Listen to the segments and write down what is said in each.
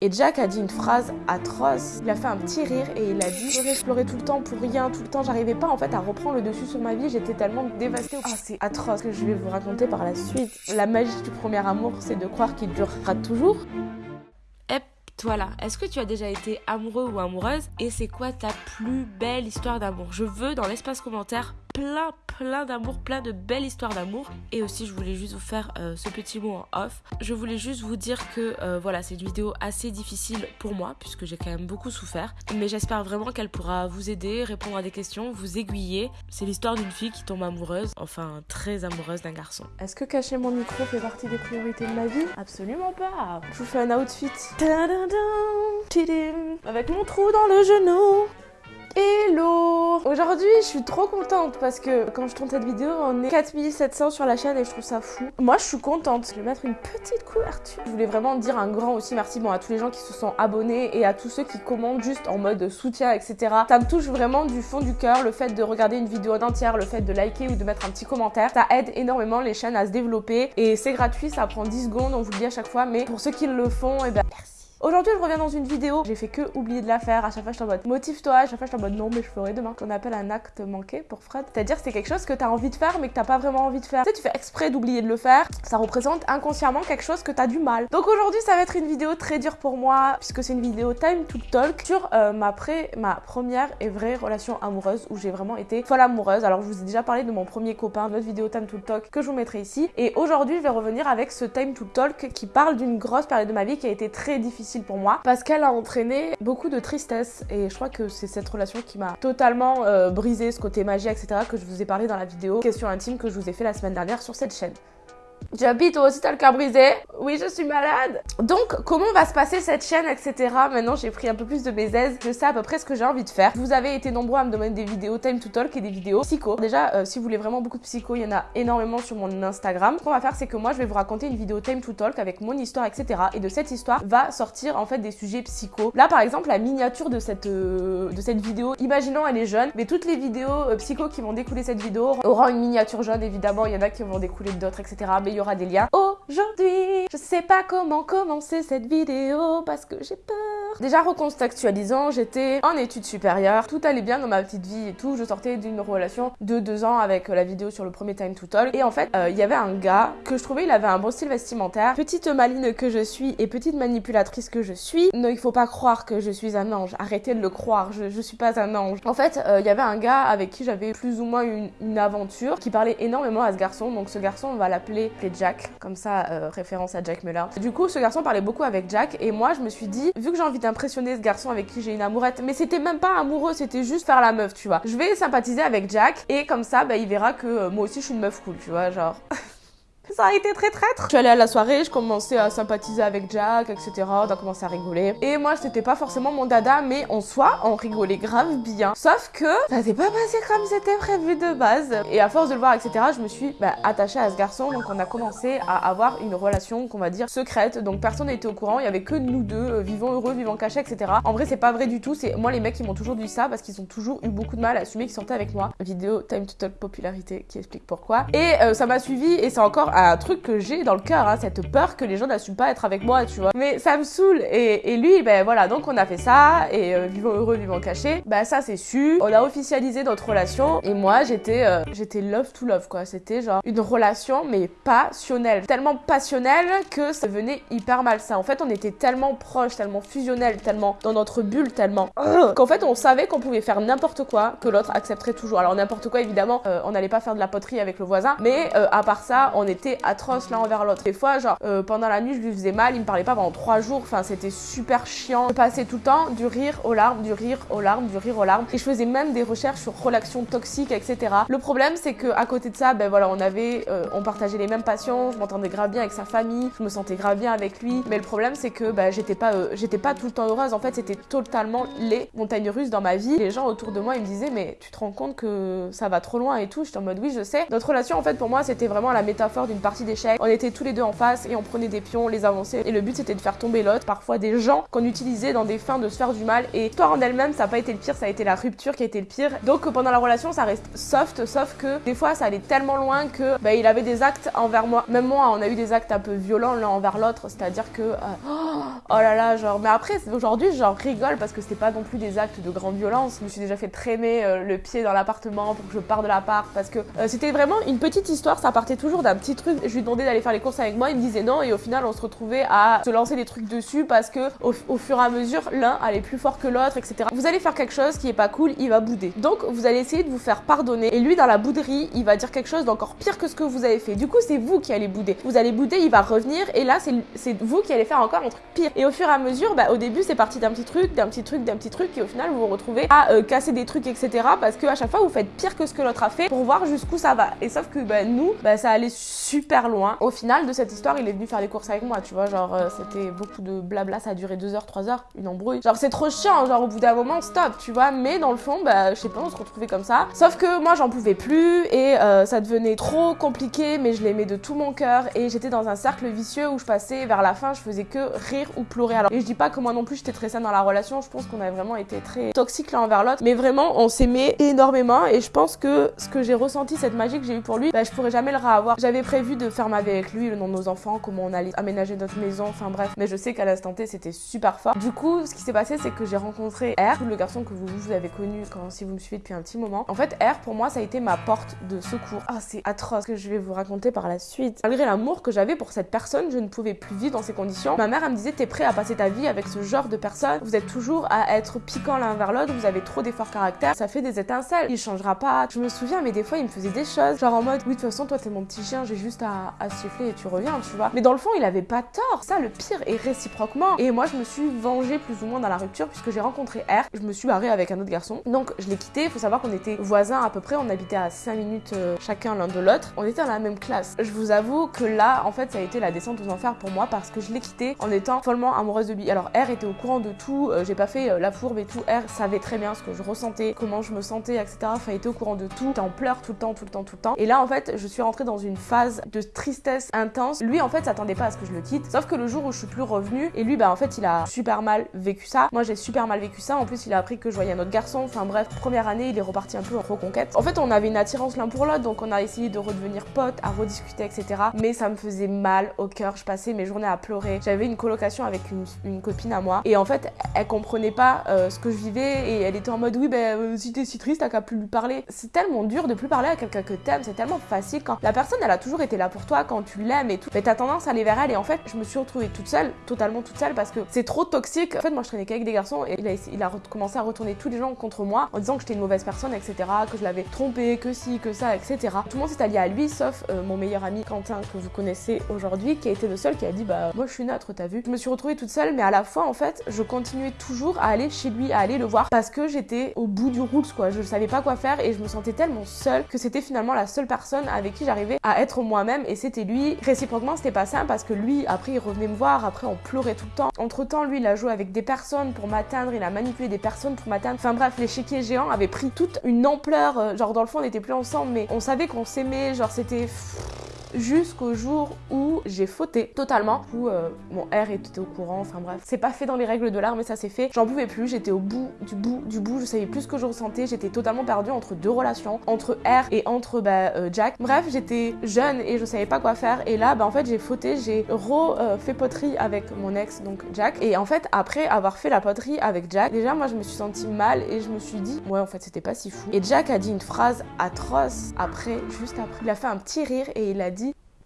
Et Jack a dit une phrase atroce. Il a fait un petit rire et il a dit J'aurais exploré tout le temps pour rien, tout le temps. J'arrivais pas en fait à reprendre le dessus sur ma vie. J'étais tellement dévastée. Ah, c'est atroce que je vais vous raconter par la suite. La magie du premier amour, c'est de croire qu'il durera toujours. Hep, toi là, est-ce que tu as déjà été amoureux ou amoureuse? Et c'est quoi ta plus belle histoire d'amour? Je veux dans l'espace commentaire plein, plein d'amour, plein de belles histoires d'amour. Et aussi, je voulais juste vous faire euh, ce petit mot en off. Je voulais juste vous dire que euh, voilà, c'est une vidéo assez difficile pour moi, puisque j'ai quand même beaucoup souffert. Mais j'espère vraiment qu'elle pourra vous aider, répondre à des questions, vous aiguiller. C'est l'histoire d'une fille qui tombe amoureuse, enfin très amoureuse d'un garçon. Est-ce que cacher mon micro fait partie des priorités de ma vie? Absolument pas. Je vous fais un outfit. Avec mon trou dans le genou. Hello Aujourd'hui, je suis trop contente parce que quand je tourne cette vidéo, on est 4700 sur la chaîne et je trouve ça fou. Moi, je suis contente. Je vais mettre une petite couverture. Je voulais vraiment dire un grand aussi merci bon, à tous les gens qui se sont abonnés et à tous ceux qui commandent juste en mode soutien, etc. Ça me touche vraiment du fond du cœur le fait de regarder une vidéo en entière, le fait de liker ou de mettre un petit commentaire. Ça aide énormément les chaînes à se développer et c'est gratuit, ça prend 10 secondes, on vous le dit à chaque fois, mais pour ceux qui le font, et eh ben merci. Aujourd'hui, je reviens dans une vidéo. J'ai fait que oublier de la faire. À chaque fois, je suis en mode motive-toi. À chaque fois, je suis en mode non, mais je ferai demain. Qu'on appelle un acte manqué pour Fred. C'est-à-dire, c'est quelque chose que tu as envie de faire, mais que t'as pas vraiment envie de faire. Tu sais, tu fais exprès d'oublier de le faire. Ça représente inconsciemment quelque chose que tu as du mal. Donc aujourd'hui, ça va être une vidéo très dure pour moi, puisque c'est une vidéo time to talk sur euh, ma, pré ma première et vraie relation amoureuse où j'ai vraiment été folle amoureuse. Alors, je vous ai déjà parlé de mon premier copain, notre vidéo time to talk que je vous mettrai ici. Et aujourd'hui, je vais revenir avec ce time to talk qui parle d'une grosse période de ma vie qui a été très difficile pour moi. Parce qu'elle a entraîné beaucoup de tristesse et je crois que c'est cette relation qui m'a totalement euh, brisé ce côté magie, etc. que je vous ai parlé dans la vidéo question intime que je vous ai fait la semaine dernière sur cette chaîne. J'habite toi aussi t'as le cœur brisé Oui, je suis malade. Donc, comment va se passer cette chaîne, etc. Maintenant, j'ai pris un peu plus de mes aises. Je sais à peu près ce que j'ai envie de faire. Vous avez été nombreux à me demander des vidéos time to talk et des vidéos psycho. Déjà, euh, si vous voulez vraiment beaucoup de psycho, il y en a énormément sur mon Instagram. Ce qu'on va faire, c'est que moi, je vais vous raconter une vidéo time to talk avec mon histoire, etc. Et de cette histoire va sortir en fait des sujets psycho. Là, par exemple, la miniature de cette, euh, de cette vidéo, imaginons elle est jeune, mais toutes les vidéos euh, psycho qui vont découler cette vidéo auront une miniature jeune, évidemment. Il y en a qui vont découler d'autres, etc. Mais y aura des liens. Aujourd'hui, je sais pas comment commencer cette vidéo parce que j'ai peur. Déjà recontextualisant, j'étais en études supérieures, tout allait bien dans ma petite vie et tout. Je sortais d'une relation de deux ans avec la vidéo sur le premier Time to Talk. Et en fait, euh, il y avait un gars que je trouvais, il avait un bon style vestimentaire. Petite maline que je suis et petite manipulatrice que je suis. Non, il faut pas croire que je suis un ange. Arrêtez de le croire, je, je suis pas un ange. En fait, euh, il y avait un gars avec qui j'avais plus ou moins une, aventure qui parlait énormément à ce garçon. Donc ce garçon, on va l'appeler Jack, comme ça, euh, référence à Jack Muller. Du coup, ce garçon parlait beaucoup avec Jack et moi, je me suis dit, vu que j'ai envie d'impressionner ce garçon avec qui j'ai une amourette, mais c'était même pas amoureux, c'était juste faire la meuf, tu vois. Je vais sympathiser avec Jack et comme ça, bah, il verra que euh, moi aussi je suis une meuf cool, tu vois, genre. Ça a été très traître. Je suis allée à la soirée, je commençais à sympathiser avec Jack, etc. On a commencé à rigoler. Et moi, c'était pas forcément mon dada, mais en soi, on rigolait grave bien. Sauf que ça s'est pas passé comme c'était prévu de base. Et à force de le voir, etc., je me suis bah, attachée à ce garçon. Donc on a commencé à avoir une relation qu'on va dire secrète. Donc personne n'était au courant. Il y avait que nous deux, euh, vivant heureux, vivant cachés, etc. En vrai, c'est pas vrai du tout. C'est moi les mecs qui m'ont toujours dit ça parce qu'ils ont toujours eu beaucoup de mal à assumer qu'ils sortaient avec moi. Vidéo Time to Talk popularité qui explique pourquoi. Et euh, ça m'a suivi et c'est encore un truc que j'ai dans le cœur, hein, cette peur que les gens n'assument pas être avec moi, tu vois. Mais ça me saoule. Et, lui, ben voilà, donc on a fait ça, et euh, vivant heureux, vivant caché. Bah ça c'est su. On a officialisé notre relation, et moi j'étais euh, j'étais love to love, quoi. C'était genre une relation, mais passionnelle. Tellement passionnelle que ça devenait hyper malsain. En fait, on était tellement proches, tellement fusionnels, tellement dans notre bulle, tellement qu'en fait on savait qu'on pouvait faire n'importe quoi, que l'autre accepterait toujours. Alors n'importe quoi, évidemment, euh, on n'allait pas faire de la poterie avec le voisin, mais à part ça, on était atroce l'un envers l'autre. Des fois, genre, euh, pendant la nuit, je lui faisais mal, il me parlait pas pendant trois jours, enfin, c'était super chiant. Je passais tout le temps du rire aux larmes, du rire aux larmes, du rire aux larmes. Et je faisais même des recherches sur relations toxiques, etc. Le problème, c'est que à côté de ça, ben voilà, on avait, euh, on partageait les mêmes passions, je m'entendais grave bien avec sa famille, je me sentais grave bien avec lui. Mais le problème, c'est que ben, j'étais pas, euh, j'étais pas tout le temps heureuse. En fait, c'était totalement les montagnes russes dans ma vie. Les gens autour de moi, ils me disaient, mais tu te rends compte que ça va trop loin et tout? J'étais en mode, oui, je sais. Notre relation, en fait, pour moi, c'était vraiment la métaphore d'une une partie d'échecs. On était tous les deux en face et on prenait des pions, on les avançait. Et le but c'était de faire tomber l'autre. Parfois des gens qu'on utilisait dans des fins de se faire du mal. Et l'histoire en elle-même, ça n'a pas été le pire, ça a été la rupture qui a été le pire. Donc pendant la relation, ça reste soft, sauf que des fois ça allait tellement loin que bah, il avait des actes envers moi. Même moi, on a eu des actes un peu violents l'un envers l'autre. C'est-à-dire que. Euh, oh là là, genre. Mais après, aujourd'hui, j'en rigole parce que c'était pas non plus des actes de grande violence. Je me suis déjà fait traîner euh, le pied dans l'appartement pour que je parte de l'appart parce que euh, c'était vraiment une petite histoire. Ça partait toujours d'un petit truc. Je lui demandais d'aller faire les courses avec moi. Il me disait non. Et au final, on se retrouvait à se lancer des trucs dessus parce que au, fur et à mesure, l'un allait plus fort que l'autre, etc. Vous allez faire quelque chose qui est pas cool, il va bouder. Donc, vous allez essayer de vous faire pardonner. Et lui, dans la bouderie, il va dire quelque chose d'encore pire que ce que vous avez fait. Du coup, c'est vous qui allez bouder. Vous allez bouder, il va revenir. Et là, c'est vous qui allez faire encore un truc pire. Et au fur et à mesure, bah, au début, c'est parti d'un petit truc, d'un petit truc, d'un petit truc. Et au final, vous vous retrouvez à euh, casser des trucs, etc. Parce que à chaque fois, vous faites pire que ce que l'autre a fait pour voir jusqu'où ça va. Et sauf que bah, nous, bah, ça allait super loin. Au final de cette histoire, il est venu faire les courses avec moi, tu vois. Genre, euh, c'était beaucoup de blabla, ça a duré 2 heures, 3 heures, une embrouille. Genre, c'est trop chiant, genre, au bout d'un moment, stop, tu vois. Mais dans le fond, bah, je sais pas, on se retrouvait comme ça. Sauf que moi, j'en pouvais plus et euh, ça devenait trop compliqué, mais je l'aimais de tout mon cœur. Et j'étais dans un cercle vicieux où je passais vers la fin, je faisais que rire ou pleurer. Alors, et je dis pas que moi non plus, j'étais très saine dans la relation. Je pense qu'on a vraiment été très toxiques l'un envers l'autre. Mais vraiment, on s'aimait énormément. Et je pense que ce que j'ai ressenti, cette magie que j'ai eu pour lui, bah, je pourrais jamais le réavoir. J'avais prévu de faire ma vie avec lui, le nom de nos enfants, comment on allait aménager notre maison, enfin bref. Mais je sais qu'à l'instant T, c'était super fort. Du coup, ce qui s'est passé, c'est que j'ai rencontré R, le garçon que vous, vous avez connu quand si vous me suivez depuis un petit moment. En fait, R, pour moi, ça a été ma porte de secours. Ah, c'est atroce ce que je vais vous raconter par la suite. Malgré l'amour que j'avais pour cette personne, je ne pouvais plus vivre dans ces conditions. Ma mère, elle me disait, t'es prêt à passer ta vie avec ce genre de personne? Vous êtes toujours à être piquant l'un vers l'autre, vous avez trop d'efforts caractère, ça fait des étincelles. Il changera pas. Je me souviens, mais des fois, il me faisait des choses. Genre en mode, oui, de toute façon, toi, t'es mon petit chien, j'ai juste à, à siffler et tu reviens, tu vois. Mais dans le fond, il avait pas tort. Ça, le pire, et réciproquement. Et moi, je me suis vengée plus ou moins dans la rupture puisque j'ai rencontré R. Je me suis barrée avec un autre garçon. Donc, je l'ai quitté. Il faut savoir qu'on était voisins à peu près. On habitait à 5 minutes euh, chacun l'un de l'autre. On était dans la même classe. Je vous avoue que là, en fait, ça a été la descente aux enfers pour moi parce que je l'ai quitté en étant follement amoureuse de lui. Alors, R était au courant de tout. Euh, j'ai pas fait euh, la fourbe et tout. R savait très bien ce que je ressentais, comment je me sentais, etc. Enfin, il était au courant de tout. en pleurs tout le temps, tout le temps, tout le temps. Et là, en fait, je suis rentrée dans une phase de tristesse intense. Lui, en fait, s'attendait pas à ce que je le quitte. Sauf que le jour où je suis plus revenue, et lui, bah, en fait, il a super mal vécu ça. Moi, j'ai super mal vécu ça. En plus, il a appris que je voyais un autre garçon. Enfin, bref, première année, il est reparti un peu en reconquête. En fait, on avait une attirance l'un pour l'autre, donc on a essayé de redevenir potes, à rediscuter, etc. Mais ça me faisait mal au cœur. Je passais mes journées à pleurer. J'avais une colocation avec une, copine à moi. Et en fait, elle comprenait pas euh, ce que je vivais et elle était en mode, oui, ben, euh, si t'es si triste, t'as qu'à plus lui parler. C'est tellement dur de plus parler à quelqu'un que t'aimes. C'est tellement facile quand la personne, elle a toujours été là pour toi, quand tu l'aimes et tout. Mais t'as tendance à aller vers elle. Et en fait, je me suis retrouvée toute seule, totalement toute seule, parce que c'est trop toxique. En fait, moi, je traînais qu'avec des garçons et il a, commencé à retourner tous les gens contre moi en disant que j'étais une mauvaise personne, etc., que je l'avais trompé, que si, que ça, etc. Tout le monde s'est allié à lui, sauf euh, mon meilleur ami Quentin, que vous connaissez aujourd'hui, qui a été le seul qui a dit, bah, moi, je suis neutre, t'as vu. Je me suis retrouvée toute seule, mais à la fois, en fait, je continuais toujours à aller chez lui, à aller le voir, parce que j'étais au bout du route, quoi. Je savais pas quoi faire et je me sentais tellement seule que c'était finalement la seule personne avec qui j'arrivais à être moi-même et c'était lui. Réciproquement, c'était pas simple parce que lui, après, il revenait me voir, après, on pleurait tout le temps. Entre temps, lui, il a joué avec des personnes pour m'atteindre, il a manipulé des personnes pour m'atteindre. Enfin bref, l'échiquier géant avait pris toute une ampleur. Euh, genre, dans le fond, on n'était plus ensemble, mais on savait qu'on s'aimait. Genre, c'était jusqu'au jour où j'ai fauté totalement. Où euh, mon R était au courant, enfin bref. C'est pas fait dans les règles de l'art, mais ça s'est fait. J'en pouvais plus, j'étais au bout du bout du bout, je savais plus ce que je ressentais, j'étais totalement perdue entre deux relations, entre R et entre bah, euh, Jack. Bref, j'étais jeune et je savais pas quoi faire. Et là, bah en fait, j'ai fauté, j'ai refait poterie avec mon ex, donc Jack. Et en fait, après avoir fait la poterie avec Jack, déjà moi je me suis sentie mal et je me suis dit, ouais, en fait, c'était pas si fou. Et Jack a dit une phrase atroce après, juste après. Il a fait un petit rire et il a dit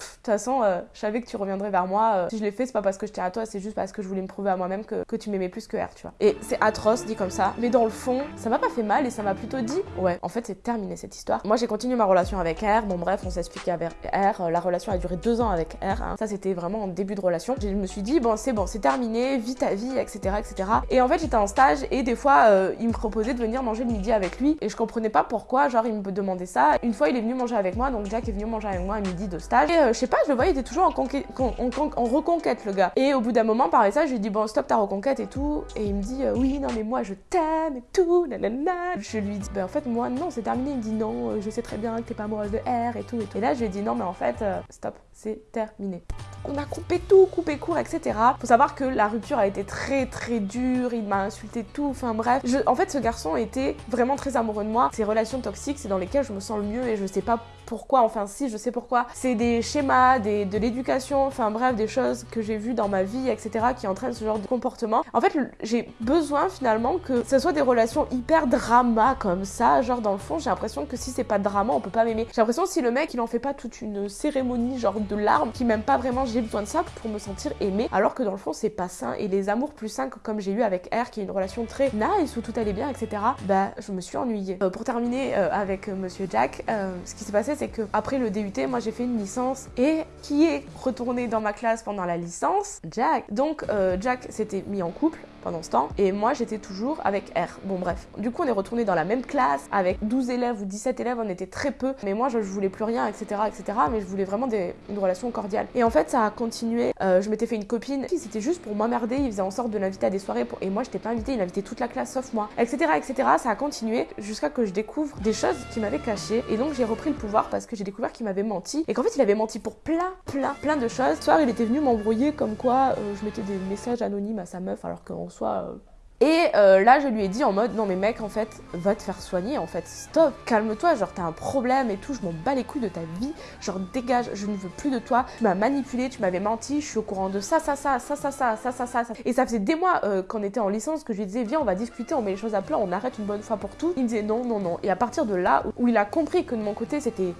toute façon, euh, je savais que tu reviendrais vers moi. Euh, si je l'ai fait, c'est pas parce que tiens à toi, c'est juste parce que je voulais me prouver à moi-même que, que, tu m'aimais plus que R, tu vois. Et c'est atroce dit comme ça, mais dans le fond, ça m'a pas fait mal et ça m'a plutôt dit, ouais, en fait, c'est terminé cette histoire. Moi, j'ai continué ma relation avec R. Bon, bref, on s'est expliqué avec R. Euh, la relation a duré deux ans avec R. Hein. Ça, c'était vraiment en début de relation. Je me suis dit, bon, c'est bon, c'est terminé, vis ta vie, etc., etc. Et en fait, j'étais en stage et des fois, il me proposait de venir manger le midi avec lui et je comprenais pas pourquoi. Genre, il me demandait ça. Une fois, il est venu manger avec moi, donc Jack est venu manger avec moi à midi de stage. Je sais pas, je le voyais, il était toujours en, reconquête, le gars. Et au bout d'un moment, par ça, je lui dis, bon, stop ta reconquête et tout. Et il me dit, oui, non, mais moi, je t'aime et tout, nanana. Je lui dis, ben en fait, moi, non, c'est terminé. Il me dit, non, je sais très bien que t'es pas amoureuse de R et tout et tout. Et là, je lui dit, non, mais en fait, stop, c'est terminé. On a coupé tout, coupé court, etc. Faut savoir que la rupture a été très très dure, il m'a insulté tout, enfin bref. en fait, ce garçon était vraiment très amoureux de moi. Ces relations toxiques, c'est dans lesquelles je me sens le mieux et je sais pas pourquoi, enfin si, je sais pourquoi. C'est des schémas, des, de l'éducation, enfin bref, des choses que j'ai vues dans ma vie, etc. qui entraînent ce genre de comportement. En fait, j'ai besoin finalement que ce soit des relations hyper drama comme ça. Genre dans le fond, j'ai l'impression que si c'est pas drama, on peut pas m'aimer. J'ai l'impression que si le mec il en fait pas toute une cérémonie, genre de larmes, qui m'aime pas vraiment, j'ai besoin de ça pour me sentir aimée. Alors que dans le fond, c'est pas sain. Et les amours plus sains, comme j'ai eu avec R, qui est une relation très nice où tout allait bien, etc. Bah, je me suis ennuyée. Euh, pour terminer euh, avec euh, Monsieur Jack, ce qui s'est passé, c'est que après le DUT, moi j'ai fait une licence et qui est retourné dans ma classe pendant la licence Jack. Donc euh, Jack s'était mis en couple pendant ce temps. Et moi, j'étais toujours avec R. Bon, bref. Du coup, on est retourné dans la même classe avec 12 élèves ou 17 élèves. On était très peu. Mais moi, je, voulais plus rien, etc., etc. Mais je voulais vraiment une relation cordiale. Et en fait, ça a continué. Euh, je m'étais fait une copine. C'était juste pour m'emmerder. Il faisait en sorte de l'inviter à des soirées. Et moi, j'étais pas invitée. Il invitait toute la classe sauf moi, etc., etc. Ça a continué jusqu'à que je découvre des choses qui m'avaient caché. Et donc, j'ai repris le pouvoir parce que j'ai découvert qu'il m'avait menti. Et qu'en fait, il avait menti pour plein, plein, plein de choses. Ce soir, il était venu m'embrouiller comme quoi euh, je mettais des messages anonymes à sa meuf alors qu'en soit euh, et euh, là, je lui ai dit en mode non mais mec, en fait, va te faire soigner, en fait, stop, calme-toi, genre t'as un problème et tout, je m'en bats les couilles de ta vie, genre dégage, je ne veux plus de toi, tu m'as manipulé, tu m'avais menti, je suis au courant de ça, ça, ça, ça, ça, ça, ça, ça, ça. Et ça faisait des mois euh, qu'on était en licence que je lui disais viens, on va discuter, on met les choses à plat, on arrête une bonne fois pour tout. Il me disait non, non, non. Et à partir de là, où il a compris que de mon côté c'était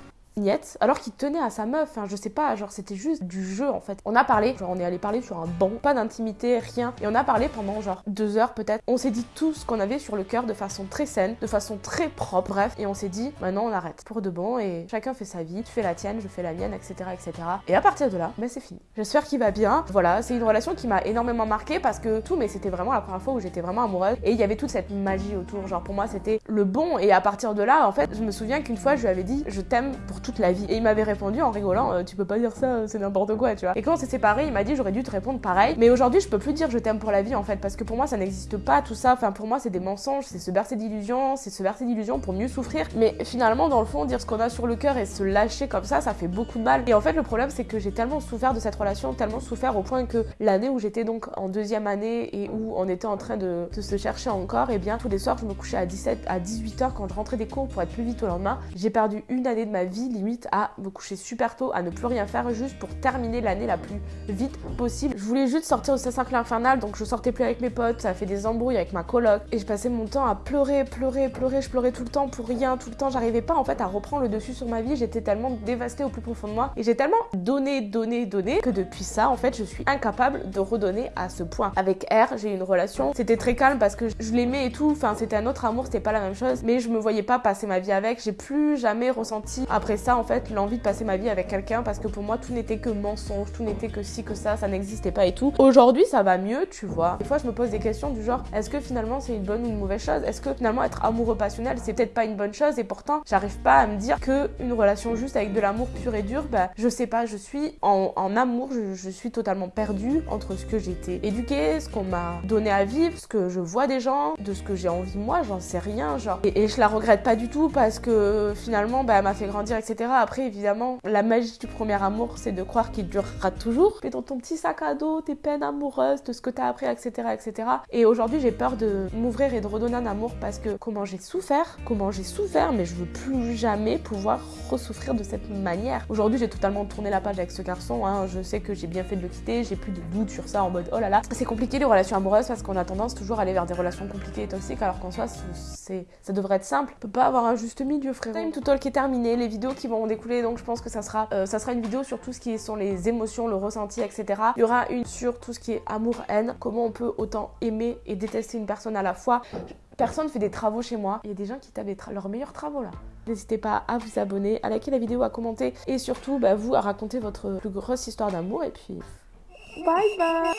alors qu'il tenait à sa meuf. Enfin, je sais pas, genre c'était juste du jeu en fait. On a parlé, genre on est allé parler sur un banc, pas d'intimité, rien. Et on a parlé pendant genre deux heures peut-être. On s'est dit tout ce qu'on avait sur le cœur de façon très saine, de façon très propre, bref. Et on s'est dit, maintenant on arrête pour de bon et chacun fait sa vie. Tu fais la tienne, je fais la mienne, etc. etc. Et à partir de là, ben c'est fini. J'espère qu'il va bien. Voilà, c'est une relation qui m'a énormément marqué parce que tout, mais c'était vraiment la première fois où j'étais vraiment amoureuse. Et il y avait toute cette magie autour. Genre pour moi c'était le bon. Et à partir de là, en fait, je me souviens qu'une fois je lui avais dit, je t'aime pour toute la vie. Et il m'avait répondu en rigolant euh, Tu peux pas dire ça, c'est n'importe quoi, tu vois. Et quand on s'est séparés, il m'a dit J'aurais dû te répondre pareil. Mais aujourd'hui, je peux plus dire je t'aime pour la vie en fait, parce que pour moi, ça n'existe pas tout ça. Enfin, pour moi, c'est des mensonges, c'est se bercer d'illusions, c'est se bercer d'illusions pour mieux souffrir. Mais finalement, dans le fond, dire ce qu'on a sur le cœur et se lâcher comme ça, ça fait beaucoup de mal. Et en fait, le problème, c'est que j'ai tellement souffert de cette relation, tellement souffert au point que l'année où j'étais donc en deuxième année et où on était en train de, se chercher encore, et eh bien tous les soirs, je me couchais à 17, à 18 h quand je rentrais des cours pour être plus vite au lendemain. J'ai perdu une année de ma vie limite à me coucher super tôt, à ne plus rien faire juste pour terminer l'année la plus vite possible. Je voulais juste sortir ce cercle infernal, donc je sortais plus avec mes potes, ça a fait des embrouilles avec ma coloc, et je passais mon temps à pleurer, pleurer, pleurer, je pleurais tout le temps pour rien, tout le temps, j'arrivais pas en fait à reprendre le dessus sur ma vie, j'étais tellement dévastée au plus profond de moi, et j'ai tellement donné, donné, donné, que depuis ça, en fait, je suis incapable de redonner à ce point. Avec R, j'ai une relation, c'était très calme parce que je l'aimais et tout, enfin c'était un autre amour, c'était pas la même chose, mais je me voyais pas passer ma vie avec, j'ai plus jamais ressenti après ça en fait l'envie de passer ma vie avec quelqu'un parce que pour moi tout n'était que mensonge, tout n'était que ci, que ça, ça n'existait pas et tout. Aujourd'hui ça va mieux, tu vois. Des fois je me pose des questions du genre est-ce que finalement c'est une bonne ou une mauvaise chose? Est-ce que finalement être amoureux passionnel c'est peut-être pas une bonne chose? Et pourtant j'arrive pas à me dire que une relation juste avec de l'amour pur et dur, bah je sais pas, je suis en, amour, je, suis totalement perdue entre ce que été éduquée, ce qu'on m'a donné à vivre, ce que je vois des gens, de ce que j'ai envie moi, j'en sais rien, genre. Et, et, je la regrette pas du tout parce que finalement bah, elle m'a fait grandir, etc. Après évidemment la magie du premier amour, c'est de croire qu'il durera toujours. Fais dans ton petit sac à dos tes peines amoureuses, de ce que t'as appris, etc., etc. Et aujourd'hui, j'ai peur de m'ouvrir et de redonner un amour parce que comment j'ai souffert, comment j'ai souffert, mais je veux plus jamais pouvoir ressouffrir de cette manière. Aujourd'hui, j'ai totalement tourné la page avec ce garçon. Hein. Je sais que j'ai bien fait de le quitter, j'ai plus de doute sur ça en mode oh là là. C'est compliqué les relations amoureuses parce qu'on a tendance toujours à aller vers des relations compliquées et toxiques alors qu'en soi, ça devrait être simple. On peut pas avoir un juste milieu, frère. Time to talk est terminé, les vidéos qui vont découler, donc je pense que ça sera, euh, ça sera une vidéo sur tout ce qui sont les émotions, le ressenti, etc. Il y aura une sur tout ce qui est amour-haine, comment on peut autant aimer et détester une personne à la fois. Personne fait des travaux chez moi. Il y a des gens qui tapent leurs meilleurs travaux là. N'hésitez pas à vous abonner, à liker la vidéo, à commenter et surtout bah, vous à raconter votre plus grosse histoire d'amour et puis bye bye